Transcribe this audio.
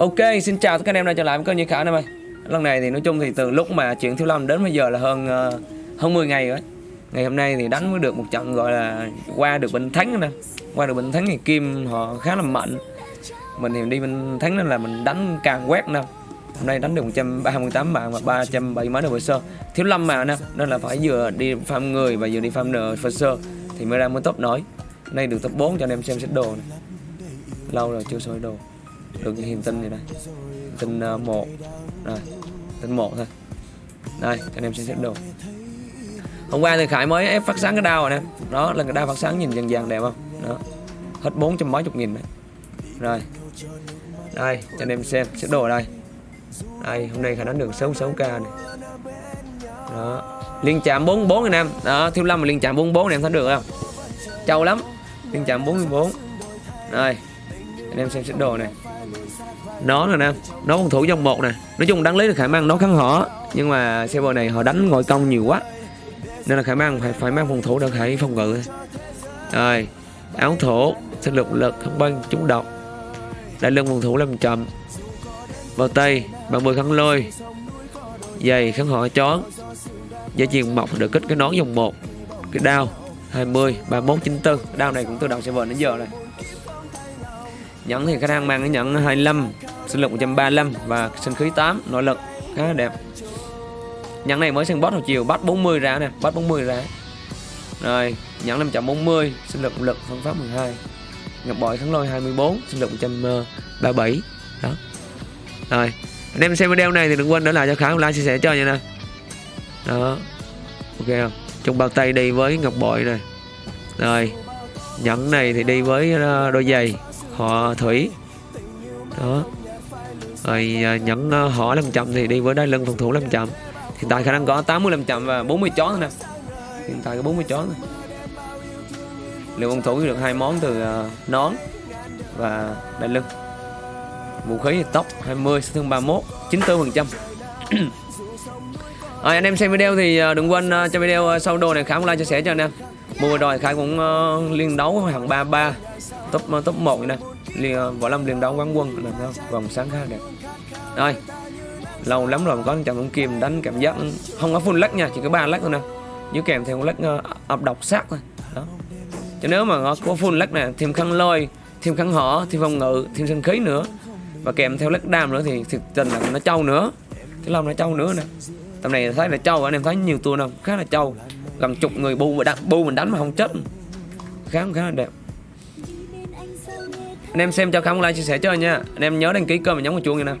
Ok, xin chào tất cả anh em đã trở lại với kênh Như Khả em ơi Lần này thì nói chung thì từ lúc mà chuyện Thiếu Lâm đến bây giờ là hơn ờ, hơn 10 ngày rồi Ngày hôm nay thì đánh mới được một trận gọi là qua được bên Thánh nè. Qua được bên Thánh thì Kim họ khá là mạnh. Mình thì đi bên Thánh nên là mình đánh càng quét nè. Hôm nay đánh được 138 mạng và 370 mấy đầu sơ. Thiếu Lâm mà nè Nên là phải vừa đi farm người và vừa đi farm nợ sơ Thì mới ra mới top nổi. Nay được top 4 cho anh em xem xét đồ này Lâu rồi chưa soi đồ được những hiền tinh này đây. Tinh uh, ờ, một rồi tinh một thôi. Đây cho anh em xem xét đồ. Hôm qua thì khải mới ép phát sáng cái đao rồi nè. Đó là cái đao phát sáng nhìn dần dần đẹp không? Đó. Hết bốn trăm mấy chục nghìn đấy rồi. Đây cho anh em xem xét đồ ở đây. Đây hôm nay khải đánh được 66 k này. Đó. Liên chạm 44 anh em. Đó thiếu lâm mà liên chạm 44 anh em thấy được không? Trâu lắm. Liên chạm 44 đây anh em xem xét đồ này. Nó nè nam, nó phòng thủ dòng một nè. Nói chung đáng lý là khả năng nó kháng họ nhưng mà server này họ đánh ngồi công nhiều quá. Nên là khả năng phải phải mang phòng thủ để khải phòng ngự. Rồi áo thổ sinh lực lực không băng trúng độc. Đại lưng phòng thủ làm chậm. Vào tay bằng mười khăn lôi. Giày kháng họ chón dây chuyền mọc được kích cái nón dòng một. Cái đao 20 31 94 đao này cũng từ đầu server đến giờ này nhẫn thì khách hàng mang cái nhẫn 25 sinh lực 135 và sinh khí 8 nội lực khá là đẹp. Nhẫn này mới sang boss hồi chiều, bắt 40 ra nè, bắt 40 ra. Rồi, nhẫn 540 sinh lực lực phương pháp 12 ngọc bội thắng lôi 24 sinh lực 137 đó. Rồi, anh em xem video này thì đừng quên để lại cho khá like, chia sẻ cho nha nè. Đó. Ok không? Trong bao tay đi với ngọc bội này. Rồi, nhẫn này thì đi với ờ, đôi giày họ thủy. Đó. Rồi à, nhẫn à, họ làm chậm thì đi với đai lưng phòng thủ làm chậm hiện tại khả năng có 80 làm chậm và 40 chó nè. Hiện tại có 40 chó nè liệu phòng thủ được hai món từ à, nón và đai lưng. Vũ khí thì tốc 20 thương 31 94 phần trăm. À, anh em xem video thì đừng quên uh, cho video sau đồ này khá like chia sẻ cho anh em. Mua rồi khải cũng uh, liên đấu hàng 33 top ờ, top 1 nè. Liền ờ, võ lâm liền đấu quán quân là không vòng sáng khá đẹp. Rồi lâu lắm rồi có trận ông kim đánh cảm giác không có full lắc nha chỉ có ba lắc thôi nè. Dưới kèm theo lắc uh, ập độc sát thôi. Đó. Cho nếu mà có full lắc nè thêm khăn lôi thêm khăn họ thêm phòng ngự thêm sinh khí nữa. Và kèm theo lắc đam nữa thì thực tình là nó trâu nữa. Thế long nó trâu nữa nè. Tầm này thấy là trâu anh em thấy nhiều tua đâu khá là trâu. Gần chục người bu và đặt bu mình đánh mà không chết. Khá khá là đẹp anh em xem cho không like, chia sẻ cho nha. Anh em nhớ đăng ký kênh và nhấn vào chuông nha nè.